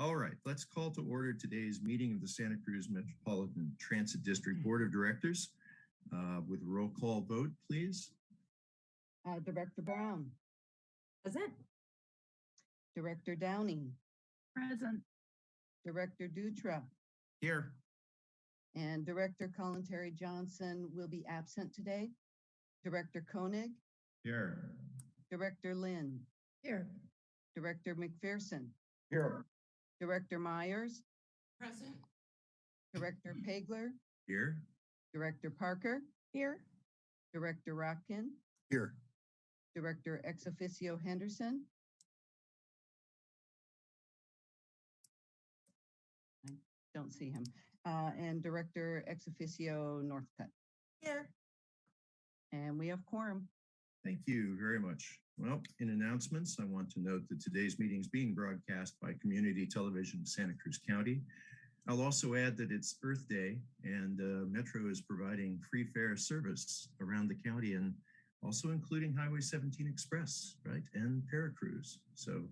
All right, let's call to order today's meeting of the Santa Cruz Metropolitan Transit District Board of Directors uh, with a roll call vote, please. Uh, Director Brown, Present. Director Downing, Present. Director Dutra, Here. and Director Kalantari Johnson will be absent today. Director Koenig, Here. Director Lind, Here. Director McPherson, Here. Director Meyers, Present. Director Pageler, Here. Director Parker, Here. Director Rotkin, Here. Director Ex officio Henderson. I don't see him. Uh, and Director Ex officio Northcutt. Here. And we have quorum. Thank you very much. Well, in announcements, I want to note that today's meeting is being broadcast by Community Television Santa Cruz County. I'll also add that it's Earth Day and uh, Metro is providing free fare service around the county and also including Highway 17 Express, right, and Paracruz. So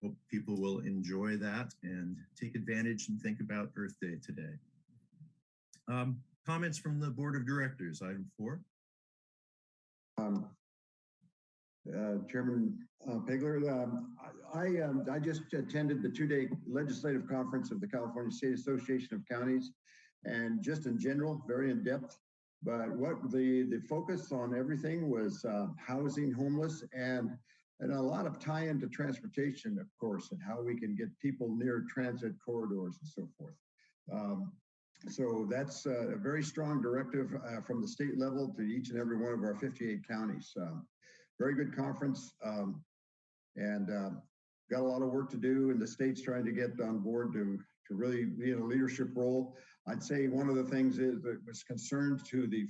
hope people will enjoy that and take advantage and think about Earth Day today. Um, comments from the Board of Directors, item four. Um, uh, Chairman uh, Pageler, um, I, I, um, I just attended the two-day legislative conference of the California State Association of Counties, and just in general, very in-depth. But what the the focus on everything was uh, housing, homeless, and and a lot of tie into transportation, of course, and how we can get people near transit corridors and so forth. Um, so that's uh, a very strong directive uh, from the state level to each and every one of our 58 counties. Very good conference um, and uh, got a lot of work to do and the state's trying to get on board to, to really be in a leadership role. I'd say one of the things is that was concerned to the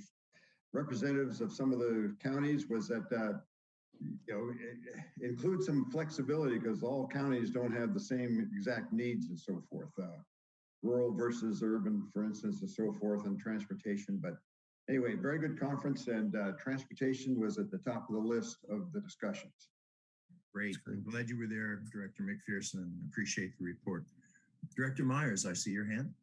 representatives of some of the counties was that uh, you know, include some flexibility because all counties don't have the same exact needs and so forth. Uh, rural versus urban, for instance, and so forth, and transportation. But anyway, very good conference, and uh, transportation was at the top of the list of the discussions. Great. I'm glad you were there, Director McPherson, appreciate the report. Director Meyers, I see your hand.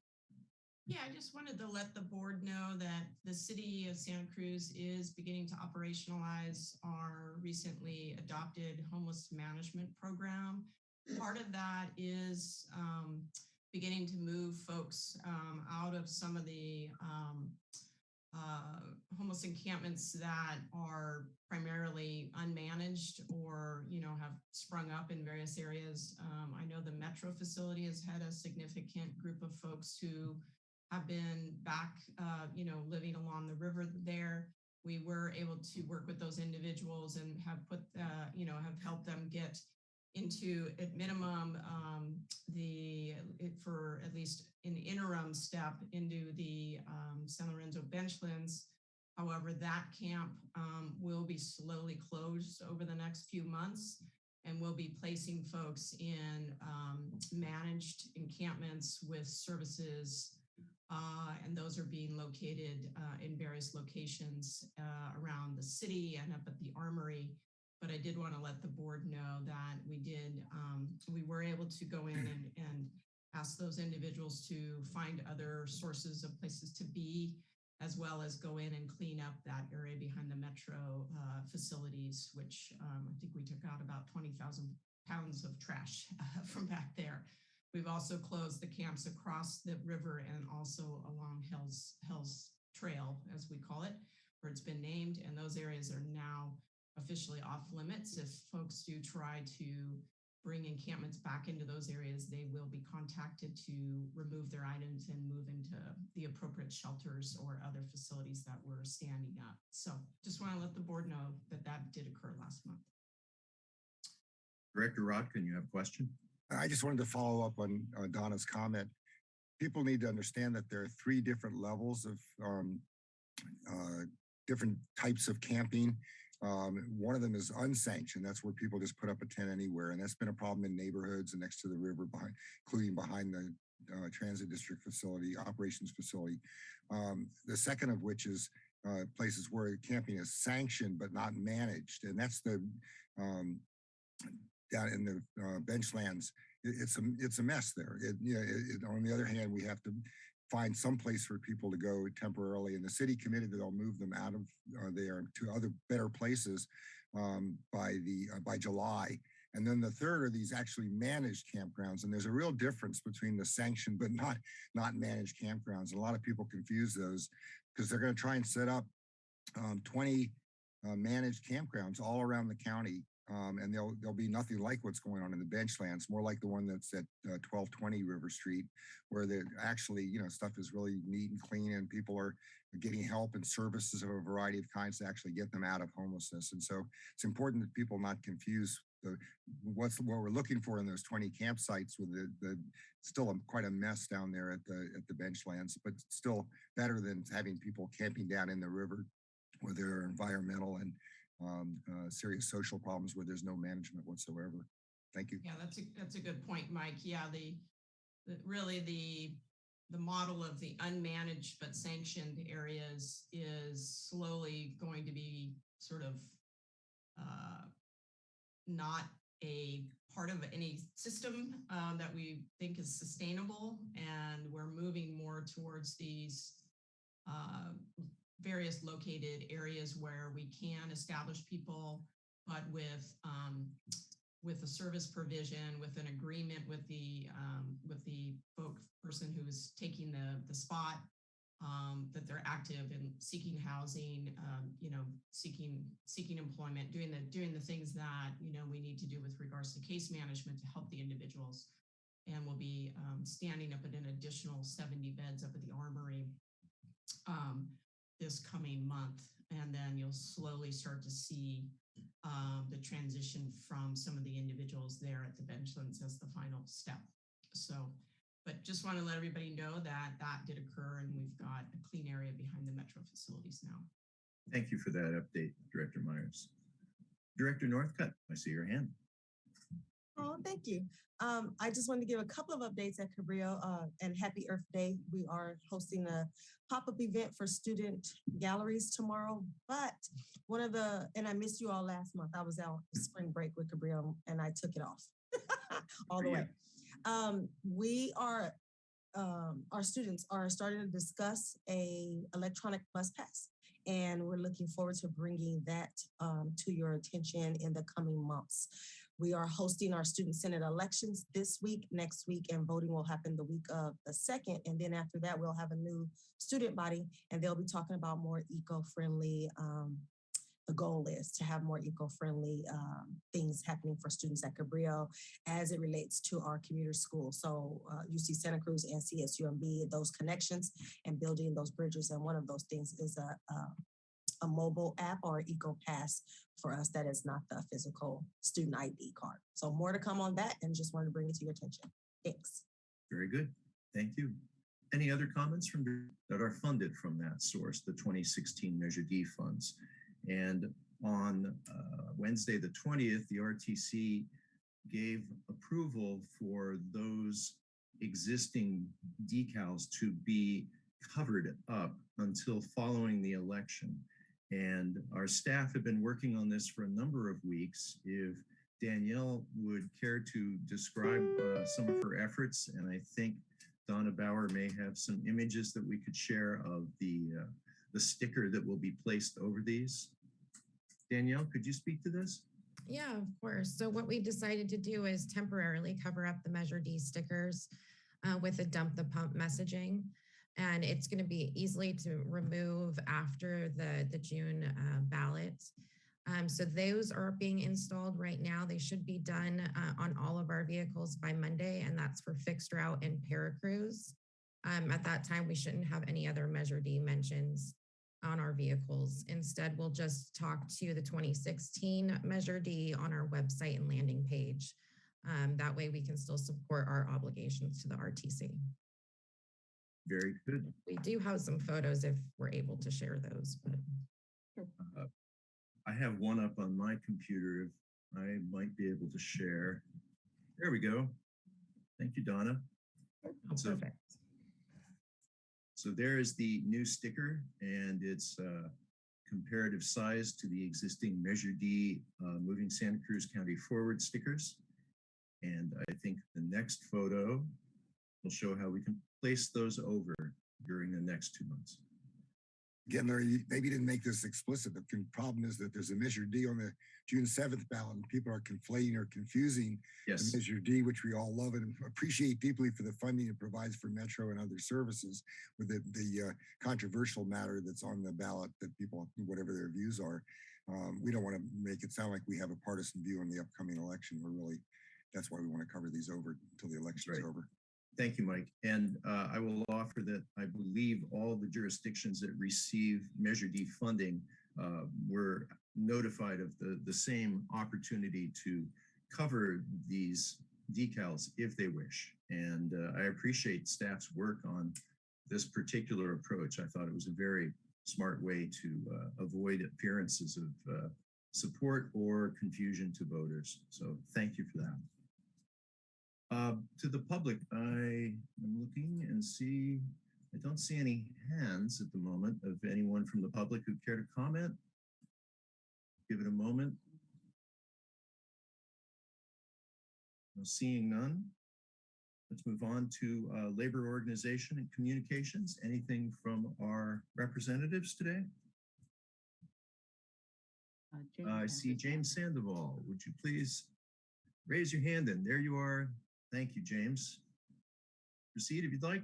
Yeah, I just wanted to let the board know that the city of Santa Cruz is beginning to operationalize our recently adopted homeless management program. Part of that is um, beginning to move folks um, out of some of the um, uh, homeless encampments that are primarily unmanaged or, you know, have sprung up in various areas. Um, I know the Metro facility has had a significant group of folks who have been back, uh, you know, living along the river there. We were able to work with those individuals and have put, uh, you know, have helped them get into at minimum um, the for at least an interim step into the um, San Lorenzo benchlands. However, that camp um, will be slowly closed over the next few months and we'll be placing folks in um, managed encampments with services uh, and those are being located uh, in various locations uh, around the city and up at the armory but I did want to let the board know that we did, um, we were able to go in and, and ask those individuals to find other sources of places to be, as well as go in and clean up that area behind the metro uh, facilities, which um, I think we took out about 20,000 pounds of trash uh, from back there. We've also closed the camps across the river and also along Hell's, Hell's Trail, as we call it, where it's been named. And those areas are now officially off limits. If folks do try to bring encampments back into those areas, they will be contacted to remove their items and move into the appropriate shelters or other facilities that were standing up. So just want to let the board know that that did occur last month. Director Rotkin, you have a question? I just wanted to follow up on uh, Donna's comment. People need to understand that there are three different levels of um, uh, different types of camping. Um, one of them is unsanctioned. That's where people just put up a tent anywhere. And that's been a problem in neighborhoods and next to the river, behind, including behind the uh, transit district facility, operations facility. Um, the second of which is uh, places where camping is sanctioned but not managed. And that's the um, down in the uh, benchlands it- it's a, it's a mess there. It, you know, it- on the other hand, we have to find some place for people to go temporarily and the city committed that they'll move them out of uh, there to other better places um, by the, uh, by July. And then the third are these actually managed campgrounds. And there's a real difference between the sanctioned but not, not managed campgrounds. A lot of people confuse those because they're going to try and set up um, 20 uh, managed campgrounds all around the county. Um, and there'll they'll be nothing like what's going on in the benchlands, more like the one that's at uh, 1220 River Street, where the actually, you know, stuff is really neat and clean and people are getting help and services of a variety of kinds to actually get them out of homelessness. And so it's important that people not confuse the, what's what we're looking for in those 20 campsites with the, the still a, quite a mess down there at the at the benchlands, but still better than having people camping down in the river where there are environmental and um, uh, serious social problems where there's no management whatsoever. Thank you. Yeah, that's a, that's a good point, Mike. Yeah, the, the, really the, the model of the unmanaged but sanctioned areas is slowly going to be sort of uh, not a part of any system uh, that we think is sustainable. And we're moving more towards these uh, various located areas where we can establish people, but with um, with a service provision, with an agreement with the um, with the folk person who is taking the the spot, um, that they're active in seeking housing, um, you know, seeking seeking employment, doing the doing the things that you know we need to do with regards to case management to help the individuals. And we'll be um, standing up at an additional 70 beds up at the Armory um, this coming month. And then you'll slowly start to see um, the transition from some of the individuals there at the benchlands as the final step. So, but just want to let everybody know that that did occur and we've got a clean area behind the metro facilities now. Thank you for that update, Director Meyers. Director Northcutt, I see your hand. Oh, thank you. Um, I just wanted to give a couple of updates at Cabrillo uh, and Happy Earth Day. We are hosting a pop-up event for student galleries tomorrow. But one of the, and I missed you all last month. I was out spring break with Cabrillo and I took it off all the way. Um, we are, um, our students are starting to discuss a electronic bus pass. And we're looking forward to bringing that um, to your attention in the coming months. We are hosting our student senate elections this week, next week, and voting will happen the week of the second. And then after that, we'll have a new student body and they'll be talking about more eco-friendly, um, the goal is to have more eco-friendly um, things happening for students at Cabrillo as it relates to our commuter school. So uh, UC Santa Cruz and CSUMB, those connections and building those bridges. And one of those things is a, a a mobile app or eco pass for us that is not the physical student ID card. So more to come on that and just wanted to bring it to your attention. Thanks. Very good. Thank you. Any other comments from that are funded from that source, the 2016 Measure D funds? And on uh, Wednesday, the 20th, the RTC gave approval for those existing decals to be covered up until following the election. And our staff have been working on this for a number of weeks. If Danielle would care to describe uh, some of her efforts, and I think Donna Bauer may have some images that we could share of the, uh, the sticker that will be placed over these. Danielle, could you speak to this? Yeah, of course. So what we decided to do is temporarily cover up the Measure D stickers uh, with a dump the pump messaging. And it's going to be easily to remove after the, the June uh, ballot. Um, so those are being installed right now. They should be done uh, on all of our vehicles by Monday, and that's for fixed route and Paracruz. Um, at that time, we shouldn't have any other Measure D mentions on our vehicles. Instead, we'll just talk to the 2016 Measure D on our website and landing page. Um, that way we can still support our obligations to the RTC. Very good. We do have some photos if we're able to share those, but Uh, I have one up on my computer. If I might be able to share. There we go. Thank you, Donna. oh, So- perfect. So there is the new sticker and its uh, comparative size to the existing Measure D uh, Moving Santa Cruz County Forward stickers. And I think the next photo will show how we can place those over during the next two months. Again, Larry, maybe you didn't make this explicit. but The problem is that there's a Measure D on the June seventh ballot and people are conflating or confusing the Measure D, which we all love and appreciate deeply for the funding it provides for Metro and other services with the, the uh, controversial matter that's on the ballot that people, whatever their views are. Um, we don't want to make it sound like we have a partisan view on the upcoming election. We're really, that's why we want to cover these over until the election's Right. over. Thank you, Mike. And uh, I will offer that I believe all the jurisdictions that receive Measure D funding uh, were notified of the, the same opportunity to cover these decals if they wish. And uh, I appreciate staff's work on this particular approach. I thought it was a very smart way to uh, avoid appearances of uh, support or confusion to voters. So thank you for that. Uh, to the public, I am looking and see, I don't see any hands at the moment of anyone from the public who care to comment. Give it a moment. No, Seeing none. Let's move on to uh, labor organization and communications. Anything from our representatives today? Uh, James I see James. Sandoval. Would you please raise your hand and there you are. Thank you, James. Proceed if you'd like.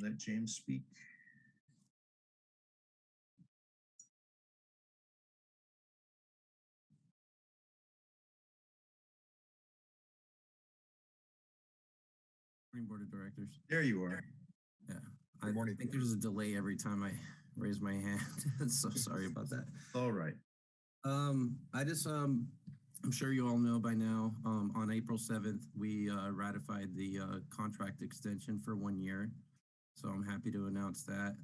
Let James speak. Board of Directors. There you are. Yeah, I Good morning. think there's a delay every time I raise my hand. So sorry about that. All right. Um, I just, um, I'm sure you all know by now, um, on April 7th, we uh, ratified the uh, contract extension for one year. So I'm happy to announce that.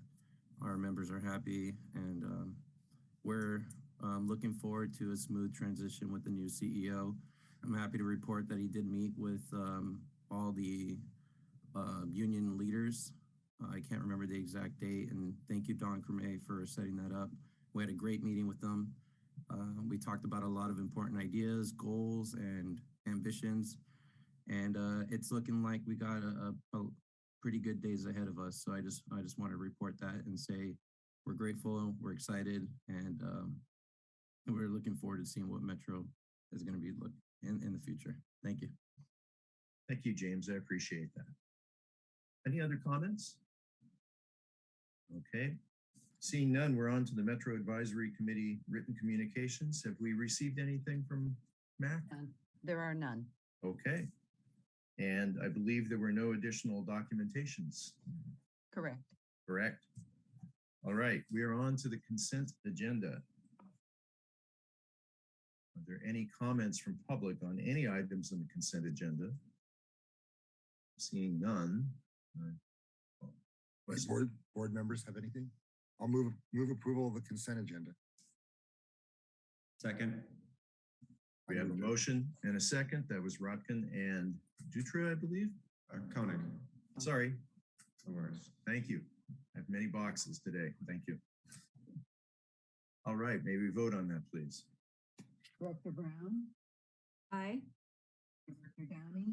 Our members are happy and um, we're um, looking forward to a smooth transition with the new CEO. I'm happy to report that he did meet with um, all the uh, union leaders. I can't remember the exact date, and thank you, Dawn Crummié, for setting that up. We had a great meeting with them. Uh, we talked about a lot of important ideas, goals, and ambitions, and uh, it's looking like we got a, a, a pretty good days ahead of us. So I just I just want to report that and say we're grateful, we're excited, and um, we're looking forward to seeing what Metro is going to be look in in the future. Thank you. Thank you, James. I appreciate that. Any other comments? Okay. Seeing none, we're on to the Metro Advisory Committee written communications. Have we received anything from MAC? None. There are none. Okay. And I believe there were no additional documentations, Correct. correct? All right, we are on to the consent agenda. Are there any comments from public on any items on the consent agenda? Seeing none. uh, Does board, board members have anything? I'll move, move approval of the consent agenda. Second. We have a motion and a second. That was Rotkin and Dutra, I believe. Uh, Koenig. Sorry. No worries. Thank you. I have many boxes today. Thank you. All right, may we vote on that, please? Director Brown? Aye. Director Downey?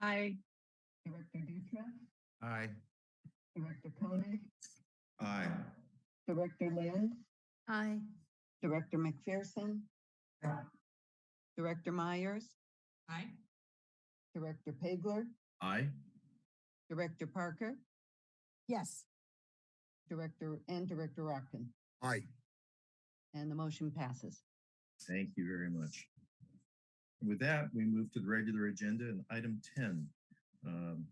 Aye. Director Dutra? Aye. Director Koenig? Aye. Director Lind? Aye. Director McPherson? Aye. Director Meyers? Aye. Director Pageler? Aye. Director Parker? Yes. Director and Director Rotkin? Aye. And the motion passes. Thank you very much. With that, we move to the regular agenda and item 10. um,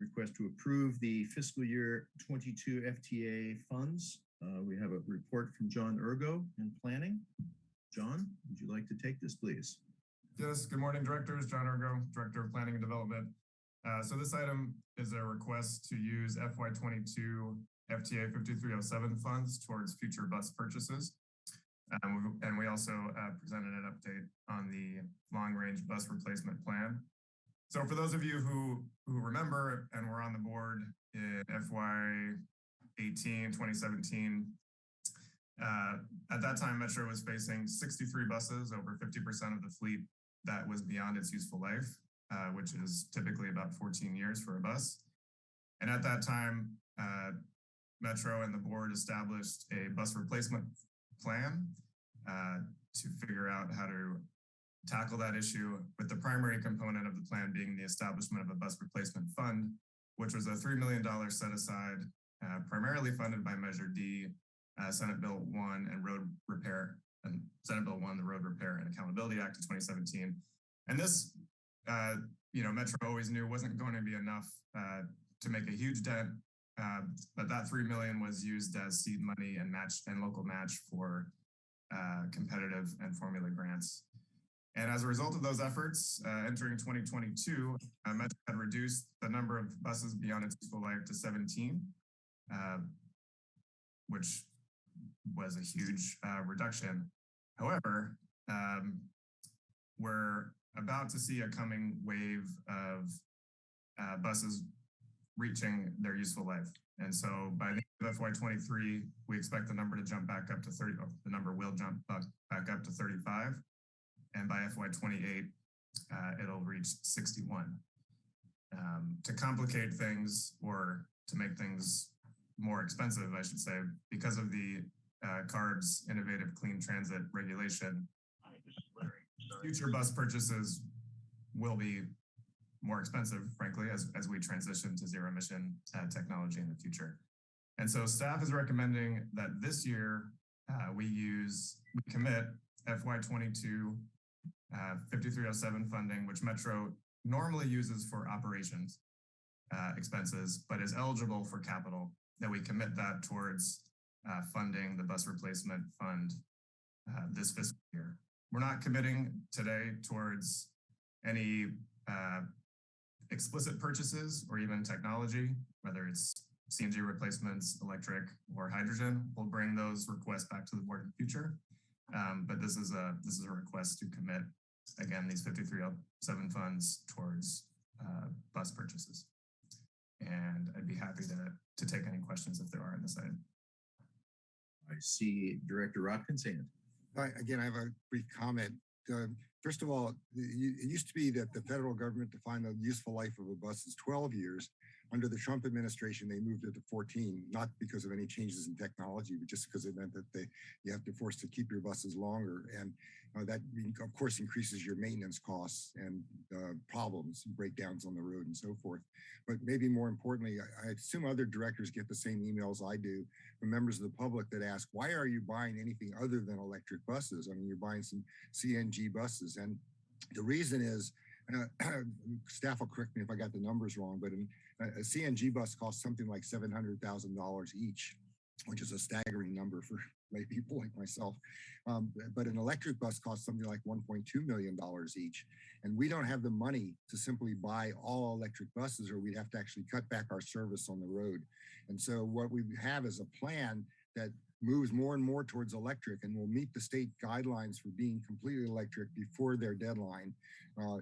Request to approve the fiscal year 22 FTA funds. Uh, We have a report from John Urgo in planning. John, would you like to take this, please? Yes, good morning, directors. John Urgo, Director of Planning and Development. Uh, so this item is a request to use FY twenty-two FTA fifty-three oh seven funds towards future bus purchases. Um, and we also uh, presented an update on the long-range bus replacement plan. So for those of you who, who remember and were on the board in FY 18, 2017, Uh, at that time, Metro was facing 63 buses, over 50% of the fleet that was beyond its useful life, uh, which is typically about 14 years for a bus. And at that time, uh, Metro and the board established a bus replacement plan uh, to figure out how to tackle that issue with the primary component of the plan being the establishment of a bus replacement fund, which was a $3 million set aside, uh, primarily funded by Measure D, uh, Senate Bill 1 and road repair, and Senate Bill 1, the Road Repair and Accountability Act of 2017. And this, uh, you know, Metro always knew wasn't going to be enough uh, to make a huge dent, uh, but that 3 million was used as seed money and match and local match for uh, competitive and formula grants. And as a result of those efforts, uh, entering 2022, uh, Metro had reduced the number of buses beyond its useful life to 17, uh, which was a huge uh, reduction. However, um, we're about to see a coming wave of uh, buses reaching their useful life. And so by the end of FY23, we expect the number to jump back up to 30, oh, the number will jump back up to 35. And by FY28, uh, it'll reach 61. Um, to complicate things or to make things more expensive, I should say, because of the uh, CARB's innovative clean transit regulation, future bus purchases will be more expensive, frankly, as, as we transition to zero emission uh, technology in the future. And so staff is recommending that this year uh, we use, we commit FY22 uh, 5307 funding, which Metro normally uses for operations uh, expenses, but is eligible for capital, that we commit that towards uh, funding the bus replacement fund uh, this fiscal year. We're not committing today towards any uh, explicit purchases or even technology, whether it's CNG replacements, electric, or hydrogen. We'll bring those requests back to the board in the future. Um, but this is a this is a request to commit again these 5307 funds towards uh, bus purchases. And I'd be happy to to take any questions if there are on this side. I see Director Rotkins hand. I, again, I have a brief comment. Uh, first of all, it used to be that the federal government defined the useful life of a bus as 12 years. Under the Trump administration, they moved it to 14, not because of any changes in technology, but just because it meant that they you have to force to keep your buses longer. And uh, that, of course, increases your maintenance costs and uh, problems, breakdowns on the road and so forth. But maybe more importantly, I, I assume other directors get the same emails I do from members of the public that ask, why are you buying anything other than electric buses? I mean, you're buying some CNG buses. And the reason is, uh, staff will correct me if I got the numbers wrong, but in, a CNG bus costs something like $700,000 each, which is a staggering number for lay people like myself. Um, but an electric bus costs something like $1.2 million each. And we don't have the money to simply buy all electric buses or we'd have to actually cut back our service on the road. And so what we have is a plan that moves more and more towards electric and will meet the state guidelines for being completely electric before their deadline, uh,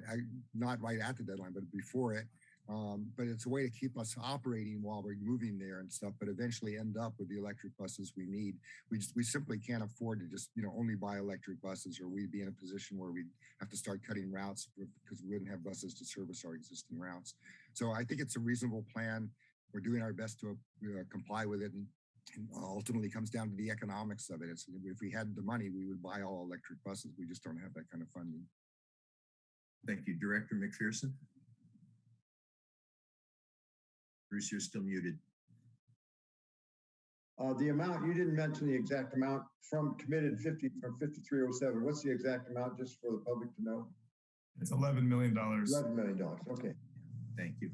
not right at the deadline, but before it. Um, but it's a way to keep us operating while we're moving there and stuff, but eventually end up with the electric buses we need. We just, we simply can't afford to just, you know, only buy electric buses or we'd be in a position where we'd have to start cutting routes because we wouldn't have buses to service our existing routes. So I think it's a reasonable plan. We're doing our best to uh, comply with it and, and ultimately comes down to the economics of it. It's, if we had the money, we would buy all electric buses. We just don't have that kind of funding. Thank you, Director McPherson. Bruce, you're still muted. Uh, the amount, you didn't mention the exact amount from committed 50 from 5307. What's the exact amount just for the public to know? It's $11 million. $11 million. Okay. Thank you.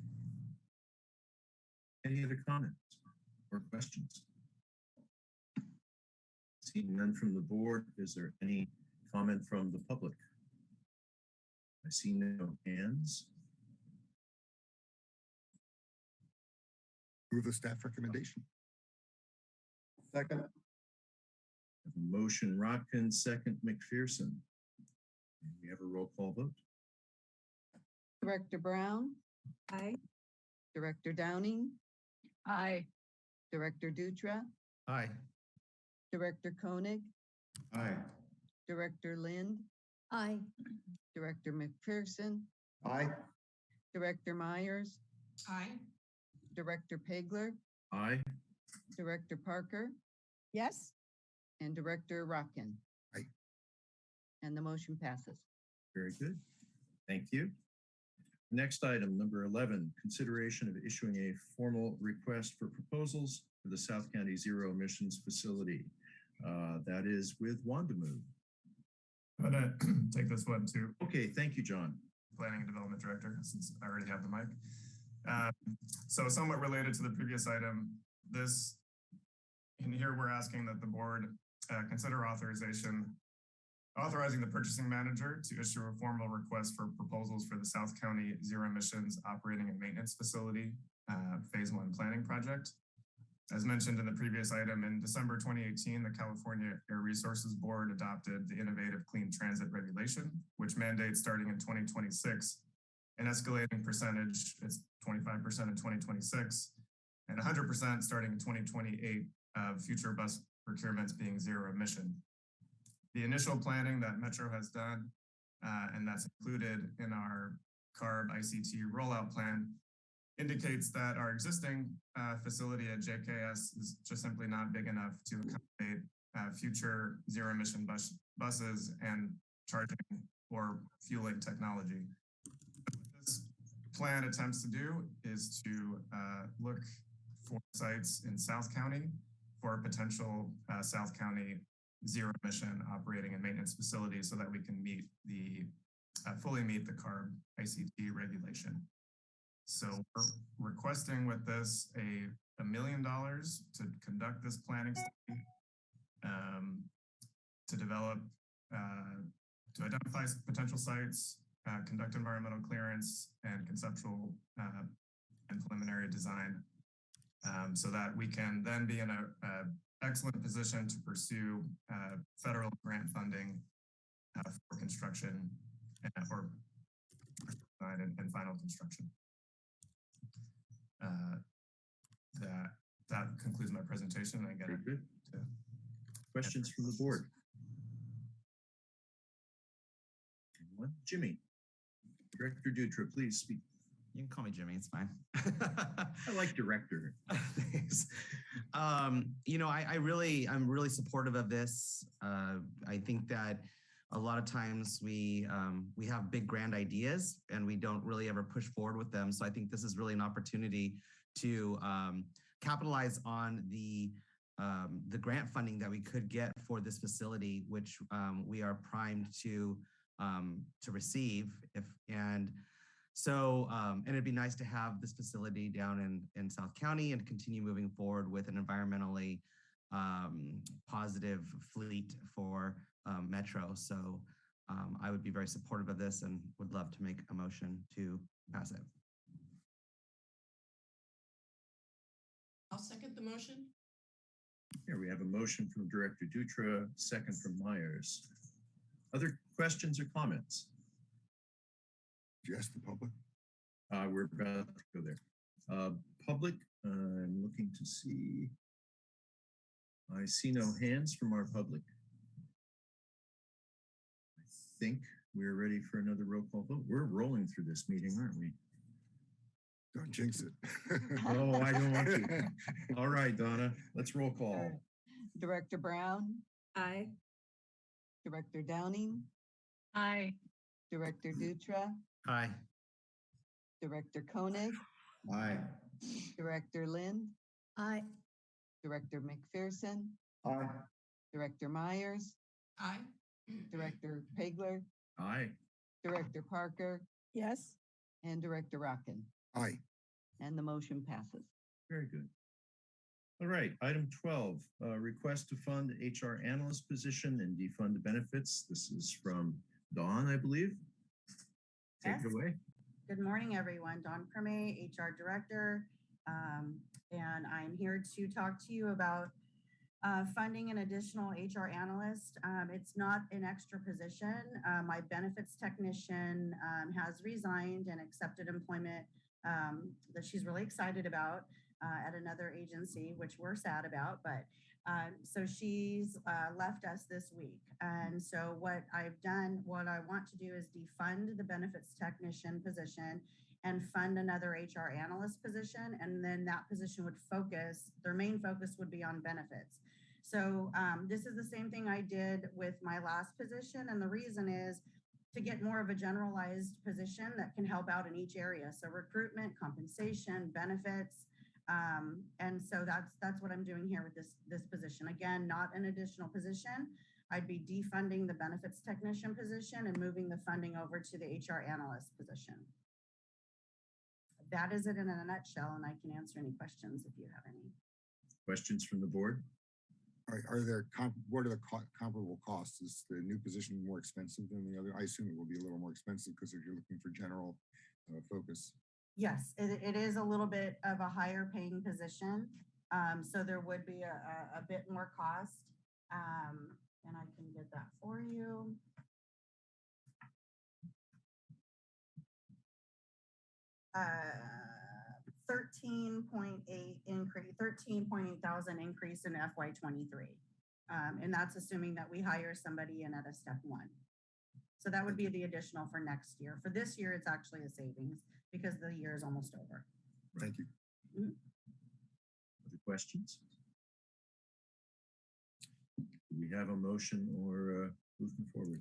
Any other comments or questions? Seeing none from the board, is there any comment from the public? I see no hands. Move the staff recommendation. Second. Have a motion Rotkin, second McPherson. And we have a roll call vote. Director Brown, Aye. Director Downing, Aye. Director Dutra, Aye. Director Koenig, Aye. Director Lind, Aye. Director McPherson, Aye. Director Meyers, Aye. Director Pageler, Aye. Director Parker, Yes. and Director Rotkin. Aye. And the motion passes. Very good. Thank you. Next item, number 11, consideration of issuing a formal request for proposals for the South County Zero Emissions Facility. Uh, That is with Wandamu. I'm gonna take this one too. Okay, thank you, John. Planning and Development Director, since I already have the mic. Um, So somewhat related to the previous item, this, and here, we're asking that the board uh, consider authorization, authorizing the purchasing manager to issue a formal request for proposals for the South County Zero Emissions Operating and Maintenance Facility, uh, Phase One Planning Project. As mentioned in the previous item, in December 2018, the California Air Resources Board adopted the Innovative Clean Transit Regulation, which mandates starting in 2026 an escalating percentage, it's 25% in 2026 and 100% starting in 2028 of future bus procurements being zero emission. The initial planning that Metro has done, uh, and that's included in our CARB ICT rollout plan, indicates that our existing uh, facility at JKS is just simply not big enough to accommodate uh, future zero emission bus buses and charging or fueling technology. Plan attempts to do is to uh, look for sites in South County for potential uh, South County zero emission operating and maintenance facilities so that we can meet the, uh, fully meet the CARB ICT regulation. So we're requesting with this a, a million dollars to conduct this planning study, um, to develop, uh, to identify potential sites, uh, conduct environmental clearance and conceptual uh, and preliminary design um, so that we can then be in a, a excellent position to pursue uh, federal grant funding uh, for construction uh, or design and, and final construction. Uh, that that concludes my presentation. I get it. good. Questions from the board? Jimmy? Director Dutra, please speak. You can call me Jimmy. It's fine. I like director. Thanks. Um, you know, I, I really, I'm really supportive of this. Uh, I think that a lot of times we um, we have big grand ideas and we don't really ever push forward with them. So I think this is really an opportunity to um, capitalize on the um, the grant funding that we could get for this facility, which um, we are primed to um, to receive. If and so, um, and it'd be nice to have this facility down in, in South County and continue moving forward with an environmentally um, positive fleet for um, Metro. So um, I would be very supportive of this and would love to make a motion to pass it. I'll second the motion. Here we have a motion from Director Dutra, second from Meyers. Other questions or comments? Did you ask the public? Uh, we're about to go there. Uh, public, uh, I'm looking to see. I see no hands from our public. I think we're ready for another roll call vote. We're rolling through this meeting, aren't we? Don't jinx it. Oh, I don't want to. All right, Donna, let's roll call. Director Brown, Aye. Director Downing, Aye. Director Dutra, Aye. Director Koenig, Aye. Director Lind, Aye. Director McPherson, Aye. Director Meyers, Aye. Director Pageler, Aye. Director Parker, Yes. and Director Rotkin. Aye. And the motion passes. Very good. All right, item 12, uh, request to fund HR analyst position and defund benefits. This is from Dawn, I believe. Take it away. Good morning, everyone. Dawn Crummié, HR Director. Um, and I'm here to talk to you about uh, funding an additional HR analyst. Um, it's not an extra position. Uh, my benefits technician um, has resigned and accepted employment um, that she's really excited about uh, at another agency, which we're sad about. But Um, so she's uh, left us this week. And so what I've done, what I want to do is defund the benefits technician position and fund another HR analyst position. And then that position would focus, their main focus would be on benefits. So um, this is the same thing I did with my last position. And the reason is to get more of a generalized position that can help out in each area. So recruitment, compensation, benefits. Um, and so that's that's what I'm doing here with this this position. Again, not an additional position. I'd be defunding the benefits technician position and moving the funding over to the HR analyst position. That is it in a nutshell, and I can answer any questions if you have any. Questions from the board? Are, are there, com- what are the co- comparable costs? Is the new position more expensive than the other? I assume it will be a little more expensive because if you're looking for general uh, focus. Yes, it, it is a little bit of a higher paying position. Um, so there would be a, a, bit more cost. Um, and I can get that for you. Uh, thirteen point eight increase, thirteen point eight thousand increase in FY twenty-three. Um, and that's assuming that we hire somebody in at a step one. So that would be the additional for next year. For this year, it's actually a savings because the year is almost over. Thank you. Other questions? Do we have a motion or uh, moving forward?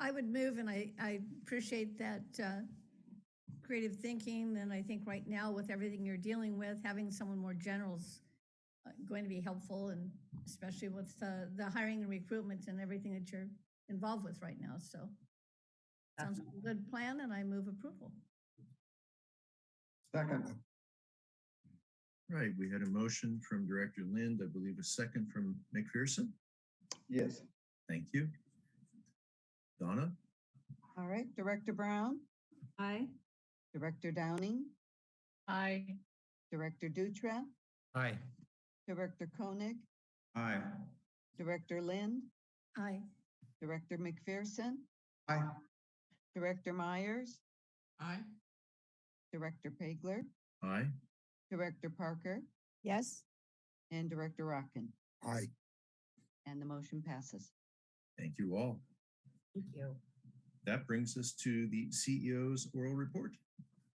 I would move, and I, I appreciate that uh, creative thinking, and I think right now with everything you're dealing with, having someone more general is uh, going to be helpful, and especially with uh, the hiring and recruitment and everything that you're involved with right now, so. Sounds like a good plan, and I move approval. Second. Right, we had a motion from Director Lind, I believe a second from McPherson. Yes. Thank you. Donna? All right, Director Brown, Aye. Director Downing, Aye. Director Dutra, Aye. Director Koenig, Aye. Director Lind, Aye. Director McPherson, Aye. Director Meyers, Aye. Director Pageler, Aye. Director Parker, Yes. and Director Rotkin. Aye. And the motion passes. Thank you all. Thank you. That brings us to the CEO's oral report.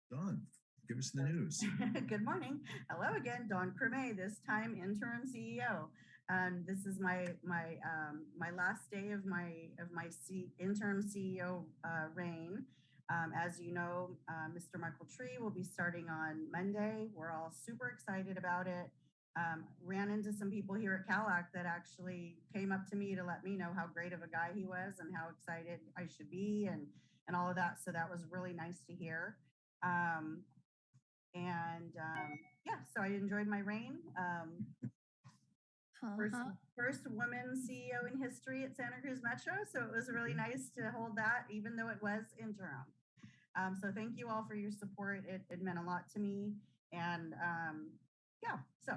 Dawn, give us the news. Good morning. Hello again, Dawn Crummié, this time interim CEO. Um, this is my my um, my last day of my of my C, interim CEO uh, reign. Um, as you know, uh, Mr. Michael Tree will be starting on Monday. We're all super excited about it. Um, ran into some people here at CalACT that actually came up to me to let me know how great of a guy he was and how excited I should be and and all of that. So that was really nice to hear. Um, and um, yeah, so I enjoyed my reign. Um, first, Uh-huh. first woman CEO in history at Santa Cruz Metro. So it was really nice to hold that, even though it was interim. Um, so thank you all for your support. It, it meant a lot to me. And um, yeah, so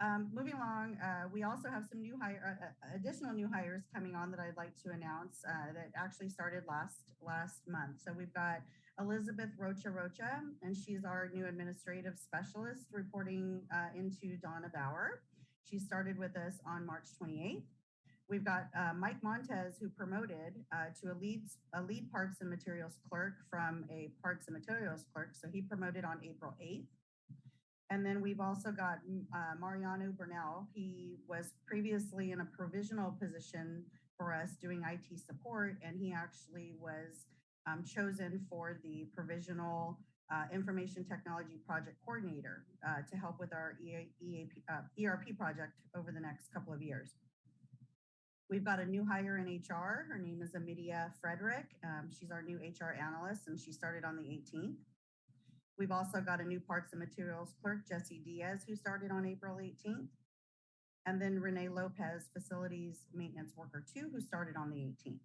um, moving along, uh, we also have some new hire, uh, uh, additional new hires coming on that I'd like to announce uh, that actually started last last month. So we've got Elizabeth Rocha Rocha, and she's our new administrative specialist reporting uh, into Donna Bauer. She started with us on March 28th. We've got uh, Mike Montez, who promoted uh, to a lead, a lead parts and materials clerk from a parts and materials clerk. So he promoted on April 8th. And then we've also got mm, uh, Mariano Burnell. He was previously in a provisional position for us doing IT support, and he actually was um, chosen for the provisional uh, information technology project coordinator uh, to help with our EA, EAP, uh, ERP project over the next couple of years. We've got a new hire in HR. Her name is Amidia Frederick. Um, she's our new HR analyst, and she started on the 18th. We've also got a new parts and materials clerk, Jesse Diaz, who started on April 18th. And then Renee Lopez, facilities maintenance worker two, who started on the 18th.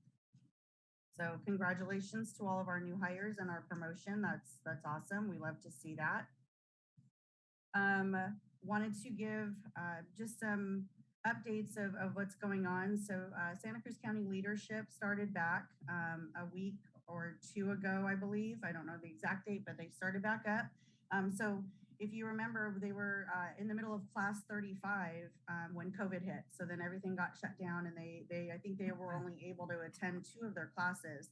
So congratulations to all of our new hires and our promotion. That's that's awesome. We love to see that. Um, wanted to give uh, just some updates of, of what's going on. So uh, Santa Cruz County leadership started back um, a week or two ago, I believe. I don't know the exact date, but they started back up. Um, so if you remember, they were uh, in the middle of class 35 um, when COVID hit. So then everything got shut down, and they they I think they were only able to attend two of their classes.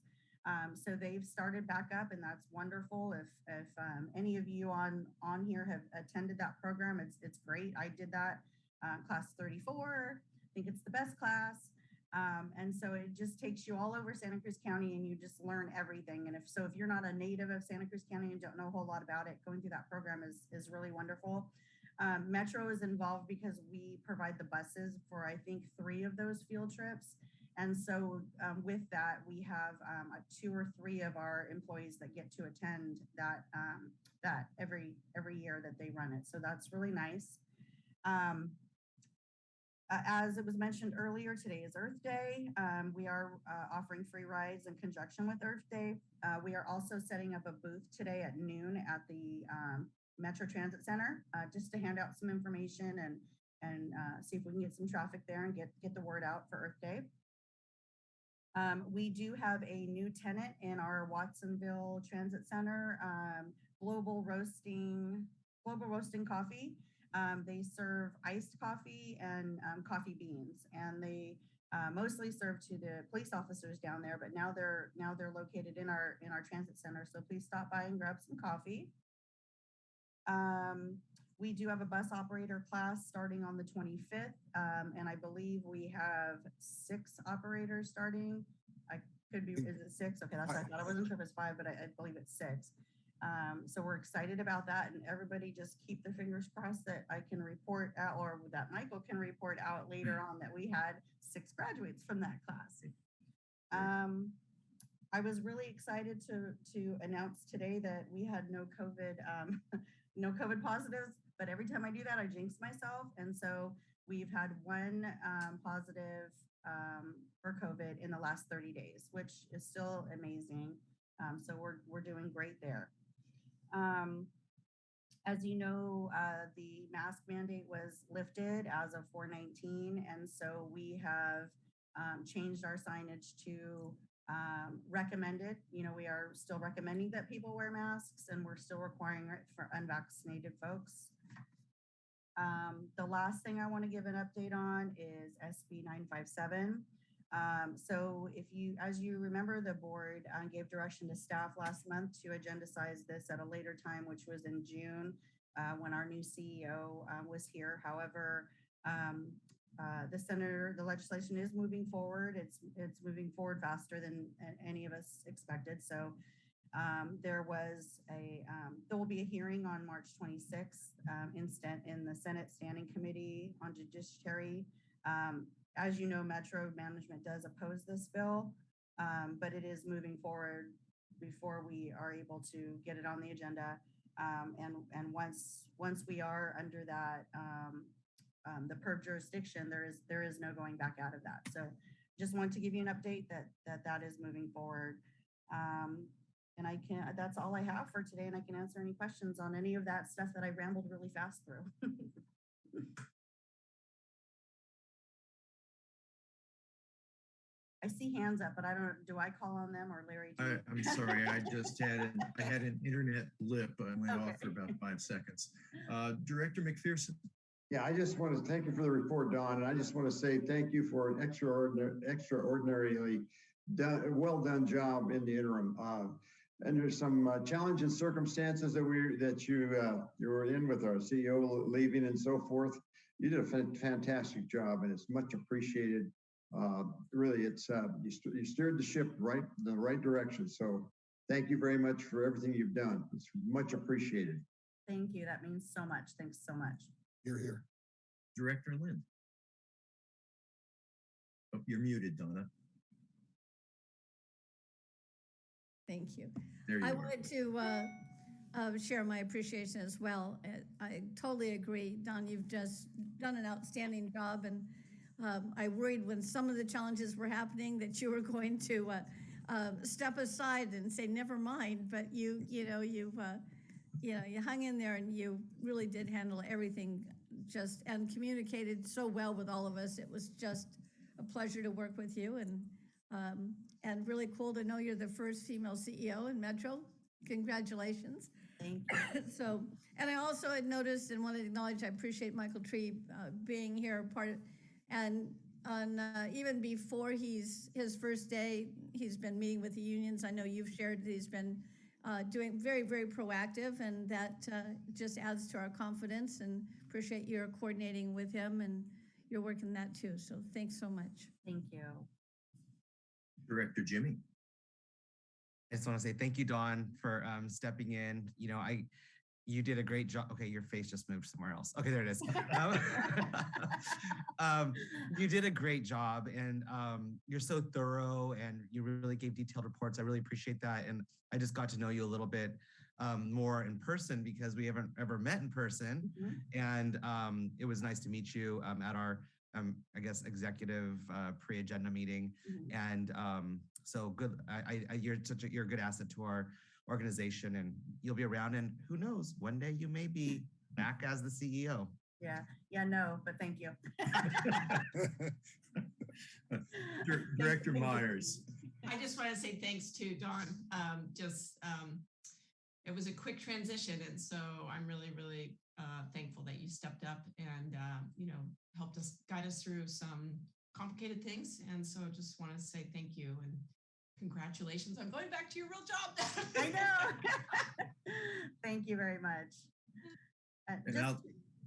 Um, so they've started back up, and that's wonderful. If if um, any of you on on here have attended that program, it's it's great. I did that uh, class 34. I think it's the best class. Um, and so it just takes you all over Santa Cruz County and you just learn everything. And if so, if you're not a native of Santa Cruz County and don't know a whole lot about it, going through that program is, is really wonderful. Um, Metro is involved because we provide the buses for, I think, three of those field trips. And so um, with that, we have um, two or three of our employees that get to attend that um, that every every year that they run it. So that's really nice. Um, uh, as it was mentioned earlier, today is Earth Day. Um, we are uh, offering free rides in conjunction with Earth Day. Uh, we are also setting up a booth today at noon at the um, Metro Transit Center uh, just to hand out some information and and uh, see if we can get some traffic there and get get the word out for Earth Day. Um, we do have a new tenant in our Watsonville Transit Center, um, Global Roasting, Global Roasting Coffee. Um, they serve iced coffee and um, coffee beans, and they uh, mostly serve to the police officers down there. But now they're now they're located in our in our transit center. So please stop by and grab some coffee. Um, we do have a bus operator class starting on the 25th, um, and I believe we have six operators starting. I could be, is it six? Okay, that's what I thought. I wasn't sure if it's five, but I, I believe it's six. Um, so we're excited about that, and everybody just keep their fingers crossed that I can report out, or that Michael can report out later on that we had six graduates from that class. Um, I was really excited to to announce today that we had no COVID, um, no COVID positives. But every time I do that, I jinx myself, and so we've had one um, positive um, for COVID in the last 30 days, which is still amazing. Um, so we're we're doing great there. Um, as you know, uh, the mask mandate was lifted as of 419, and so we have um, changed our signage to um, recommended. You know, we are still recommending that people wear masks, and we're still requiring it for unvaccinated folks. Um, the last thing I want to give an update on is SB 957. Um, so if you, as you remember, the board uh, gave direction to staff last month to agendacize this at a later time, which was in June uh, when our new CEO uh, was here. However, um, uh, the senator, the legislation is moving forward. It's it's moving forward faster than any of us expected. So um, there was a um, there will be a hearing on March 26th um, instant in the Senate Standing Committee on Judiciary. Um, as you know, Metro management does oppose this bill, um, but it is moving forward before we are able to get it on the agenda. Um, and and once once we are under that um, um, the PERB jurisdiction, there is there is no going back out of that. So just want to give you an update that that that is moving forward. Um, and I can that's all I have for today, and I can answer any questions on any of that stuff that I rambled really fast through. I see hands up, but I don't, do I call on them or Larry? do I, I'm sorry, I just had, an I had an internet blip. I went off for about five seconds. Uh, Director McPherson? Yeah, I just want to thank you for the report, Dawn, and I just want to say thank you for an extraordinary, extraordinarily done, well done job in the interim. Uh, and there's some uh, challenging circumstances that we that you uh, you were in with our CEO leaving and so forth. You did a fantastic job, and it's much appreciated uh, really, it's uh, you, st you steered the ship right the right direction. So thank you very much for everything you've done. It's much appreciated. Thank you. That means so much. Thanks so much. You're here. Director Lind. Oh, you're muted, Donna. Thank you. There you I are. wanted to uh, uh, share my appreciation as well. Uh, I totally agree. Dawn, you've just done an outstanding job and um, I worried when some of the challenges were happening that you were going to uh, uh, step aside and say, never mind, but you, you know, you, uh, you know, you hung in there and you really did handle everything just and communicated so well with all of us. It was just a pleasure to work with you and, um, and really cool to know you're the first female CEO in Metro. Congratulations. Thank you. So, and I also had noticed and want to acknowledge, I appreciate Michael Tree uh, being here, part of, and on, uh, even before he's, his first day, he's been meeting with the unions. I know you've shared that he's been uh, doing very, very proactive, and that uh, just adds to our confidence, and appreciate your coordinating with him, and you're working that too. So thanks so much. Thank you. Director Jimmy. I just want to say thank you, Dawn, for um, stepping in. You know, I you did a great job. Okay, your face just moved somewhere else. Okay, there it is. Um, um, you did a great job, and um, you're so thorough, and you really gave detailed reports. I really appreciate that, and I just got to know you a little bit um, more in person because we haven't ever met in person, Mhm. and um, it was nice to meet you um, at our, um, I guess, executive uh, pre-agenda meeting. Mhm. And um, so good. I, I, you're such a, you're a good asset to our organization, and you'll be around. And who knows, one day you may be back as the E CEO. Yeah, yeah, no, but thank you. Director Meyers. I just want to say thanks to Dawn. Um, just, um, it was a quick transition. And so I'm really, really uh, thankful that you stepped up and, uh, you know, helped us guide us through some complicated things. And so I just want to say thank you and congratulations I'm going back to your real job. I know. Thank you very much. Uh, just,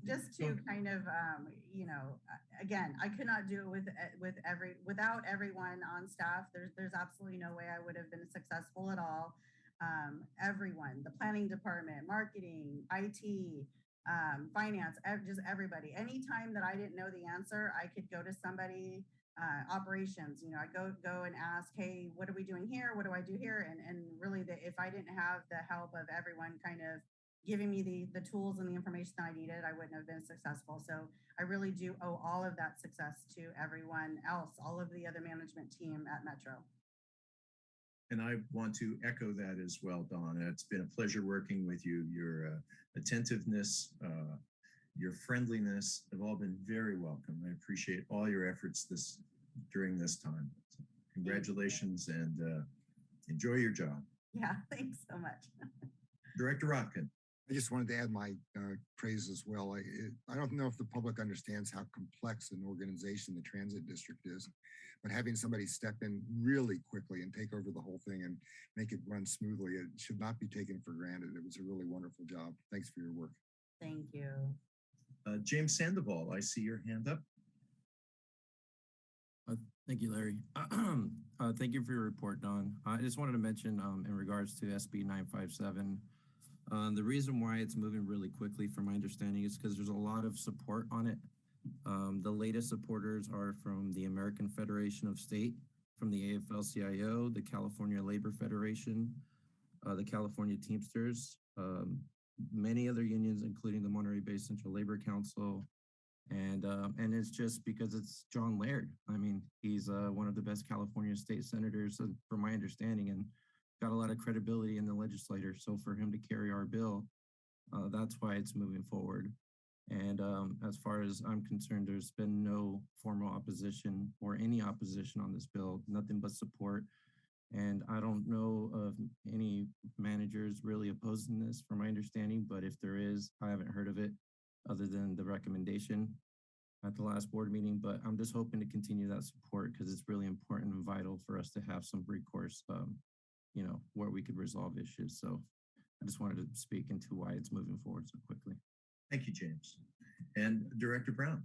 just to kind of, um, you know, again, I could not do it with, uh, with every, without everyone on staff. There's, there's absolutely no way I would have been successful at all. Um, everyone, the planning department, marketing, IT, um, finance, just everybody. Anytime that I didn't know the answer, I could go to somebody, uh, operations, you know, I go, go and ask, hey, what are we doing here? What do I do here? And, and really the, if I didn't have the help of everyone kind of giving me the, the tools and the information that I needed, I wouldn't have been successful. So I really do owe all of that success to everyone else, all of the other management team at Metro. And I want to echo that as well, Dawn. It's been a pleasure working with you. Your uh, attentiveness, uh, your friendliness have all been very welcome. I appreciate all your efforts this during this time. So congratulations and uh, enjoy your job. Yeah, thanks so much. Director Rotkin. I just wanted to add my uh, praise as well. I, it- I don't know if the public understands how complex an organization the transit district is, but having somebody step in really quickly and take over the whole thing and make it run smoothly, it should not be taken for granted. It was a really wonderful job. Thanks for your work. Thank you. Uh, James Sandoval, I see your hand up. Uh, Thank you, Larry. Uh, Thank you for your report, Dawn. I just wanted to mention um, in regards to SB 957, uh, the reason why it's moving really quickly, from my understanding, is because there's a lot of support on it. Um, The latest supporters are from the American Federation of State, from the AFL-CIO, the California Labor Federation, uh, the California Teamsters, um, many other unions, including the Monterey Bay Central Labor Council, and um, and it's just because it's John Laird. I mean, he's uh, one of the best California state senators, uh, from my understanding, and got a lot of credibility in the legislature. So for him to carry our bill, uh, that's why it's moving forward. And um, as far as I'm concerned, there's been no formal opposition or any opposition on this bill, nothing but support. And I don't know of any managers really opposing this, from my understanding, but if there is, I haven't heard of it other than the recommendation at the last board meeting, but I'm just hoping to continue that support because it's really important and vital for us to have some recourse, um, you know, where we could resolve issues. So I just wanted to speak into why it's moving forward so quickly. Thank you, James. And Director Brown.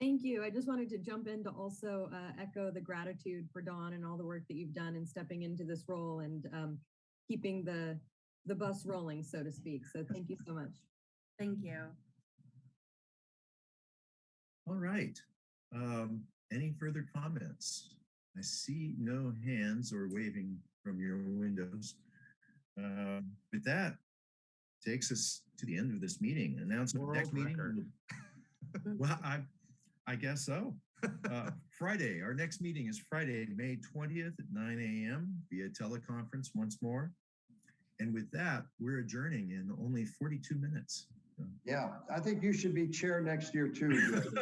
Thank you. I just wanted to jump in to also uh, echo the gratitude for Dawn and all the work that you've done in stepping into this role and um, keeping the the bus rolling, so to speak. So thank you so much. Thank you. All right. Um, any further comments? I see no hands or waving from your windows. Um, with that, takes us to the end of this meeting. Announcement of next World meeting. Well, I, I guess so. Uh, Friday, our next meeting is Friday, May 20th at 9 a.m. via teleconference once more. And with that, we're adjourning in only 42 minutes. Yeah, I think you should be chair next year too.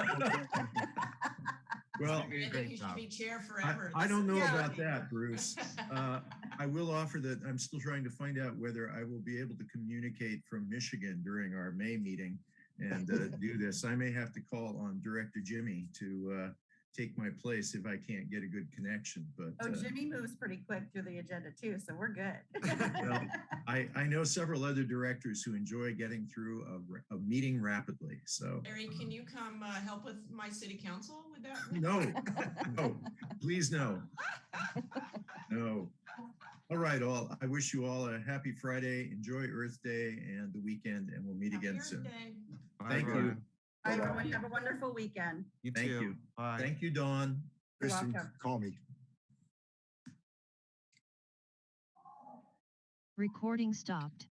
Well, I think you should be chair forever. I This don't know really about that, Bruce. Uh, I will offer that I'm still trying to find out whether I will be able to communicate from Michigan during our May meeting and uh, do this. I may have to call on Director Jimmy to uh, take my place if I can't get a good connection, but Oh, uh, Jimmy moves pretty quick through the agenda too, so we're good. Well, I, I know several other directors who enjoy getting through a, a meeting rapidly, so. Larry, can you come uh, help with my city council with that? No, no, please no. No. All right, all. I wish you all a happy Friday. Enjoy Earth Day and the weekend, and we'll meet Happy again Earth soon. Day. Bye, Thank you. everyone. Bye, everyone. Have a wonderful weekend. You Thank too. you. Bye. Thank you, Dawn. You're Kristen, welcome. call me. Recording stopped.